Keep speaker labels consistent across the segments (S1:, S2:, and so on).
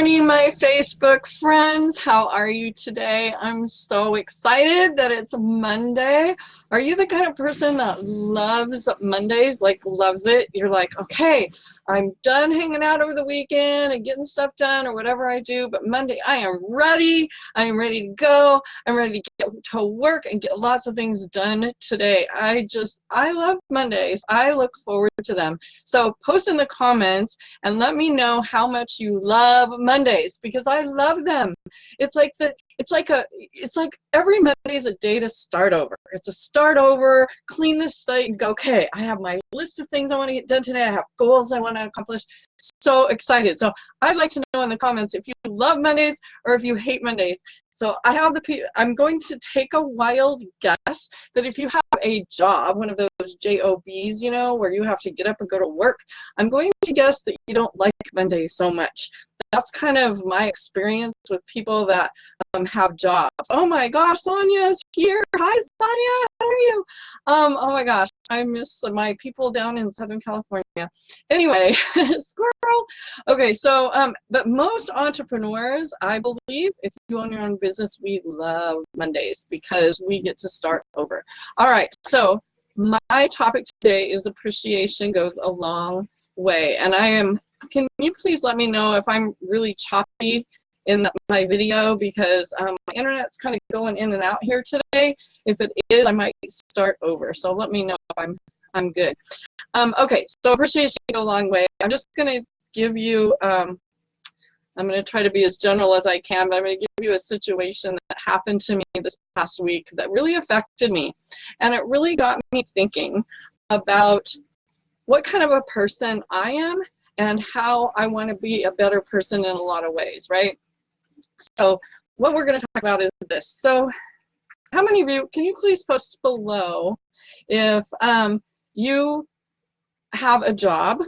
S1: morning, my Facebook friends. How are you today? I'm so excited that it's Monday. Are you the kind of person that loves Mondays, like loves it? You're like, okay, I'm done hanging out over the weekend and getting stuff done or whatever I do, but Monday I am ready. I am ready to go. I'm ready to get to work and get lots of things done today. I just, I love Mondays. I look forward to them. So post in the comments and let me know how much you love Mondays because I love them. It's like the it's like a it's like every Monday is a day to start over. It's a start over, clean this slate, go, okay, I have my list of things I want to get done today. I have goals I want to accomplish. So excited. So I'd like to know in the comments if you love Mondays or if you hate Mondays. So I have the, I'm going to take a wild guess that if you have a job, one of those JOBs, you know, where you have to get up and go to work, I'm going to guess that you don't like Mondays so much that's kind of my experience with people that um, have jobs. Oh my gosh, Sonia's here. Hi, Sonia. How are you? Um, oh my gosh, I miss my people down in Southern California. Anyway, squirrel. Okay, so, um, but most entrepreneurs, I believe, if you own your own business, we love Mondays because we get to start over. All right, so my topic today is appreciation goes a long way. And I am can you please let me know if I'm really choppy in my video because um, my internet's kind of going in and out here today. If it is, I might start over. So let me know if I'm I'm good. Um, okay, so appreciation a long way. I'm just going to give you, um, I'm going to try to be as general as I can, but I'm going to give you a situation that happened to me this past week that really affected me. And it really got me thinking about what kind of a person I am and how I want to be a better person in a lot of ways, right? So what we're going to talk about is this. So how many of you, can you please post below if um, you have a job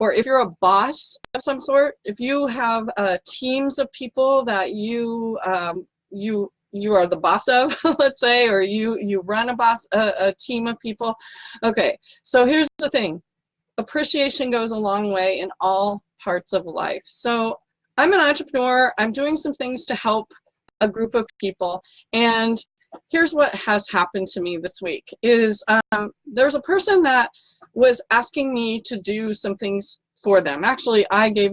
S1: or if you're a boss of some sort, if you have uh, teams of people that you um, you you are the boss of, let's say, or you you run a boss a, a team of people. Okay, so here's the thing appreciation goes a long way in all parts of life. So I'm an entrepreneur. I'm doing some things to help a group of people. And here's what has happened to me this week is um, there's a person that was asking me to do some things for them. Actually, I gave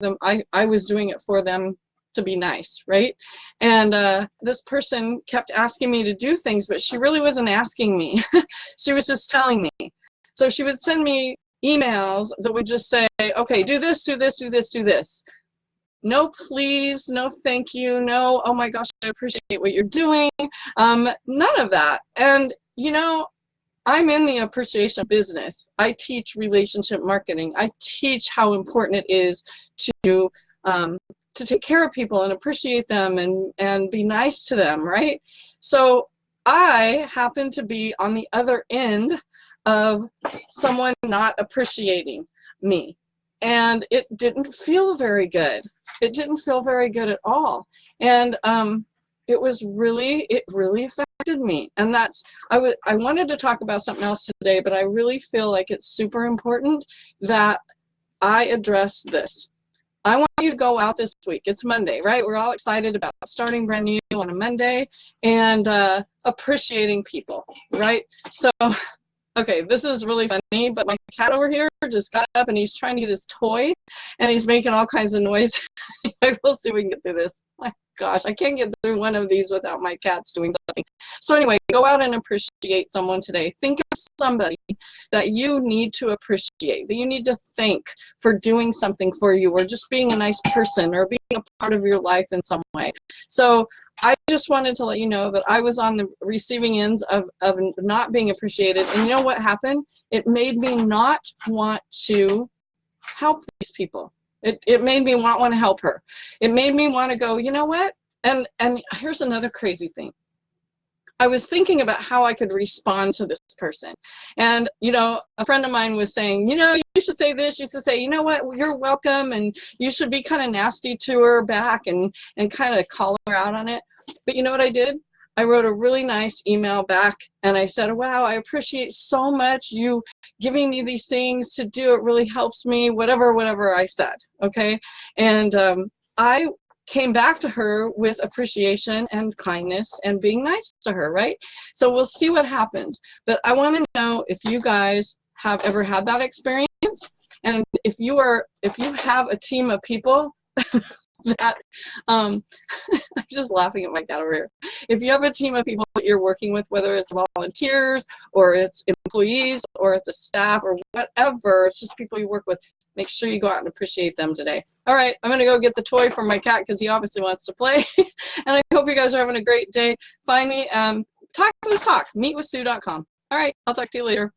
S1: them, I, I was doing it for them to be nice, right? And uh, this person kept asking me to do things, but she really wasn't asking me. she was just telling me. So she would send me emails that would just say, okay, do this, do this, do this, do this. No please, no thank you, no, oh my gosh, I appreciate what you're doing. Um, none of that. And, you know, I'm in the appreciation business. I teach relationship marketing. I teach how important it is to um, to take care of people and appreciate them and, and be nice to them, right? So I happen to be on the other end of someone not appreciating me. And it didn't feel very good. It didn't feel very good at all. And um, it was really, it really affected me. And that's, I, I wanted to talk about something else today, but I really feel like it's super important that I address this. I want you to go out this week. It's Monday, right? We're all excited about starting brand new on a Monday and uh, appreciating people, right? So Okay, this is really funny, but my cat over here just got up and he's trying to get his toy and he's making all kinds of noise. we'll see if we can get through this. Gosh, I can't get through one of these without my cats doing something. So anyway, go out and appreciate someone today. Think of somebody that you need to appreciate, that you need to thank for doing something for you or just being a nice person or being a part of your life in some way. So I just wanted to let you know that I was on the receiving ends of, of not being appreciated. And you know what happened? It made me not want to help these people. It, it made me want, want to help her. It made me want to go, you know what? And, and here's another crazy thing. I was thinking about how I could respond to this person. And, you know, a friend of mine was saying, you know, you should say this, you should say, you know what, you're welcome, and you should be kind of nasty to her back and, and kind of call her out on it. But you know what I did? I wrote a really nice email back and I said, wow, I appreciate so much you giving me these things to do. It really helps me, whatever, whatever I said, okay? And um, I came back to her with appreciation and kindness and being nice to her, right? So we'll see what happens. But I want to know if you guys have ever had that experience and if you are if you have a team of people that um i'm just laughing at my cat over here. If you have a team of people that you're working with whether it's volunteers or it's employees or it's a staff or whatever it's just people you work with make sure you go out and appreciate them today. All right i'm gonna go get the toy for my cat because he obviously wants to play and i hope you guys are having a great day. Find me um talk let's talk meetwithsue.com all right i'll talk to you later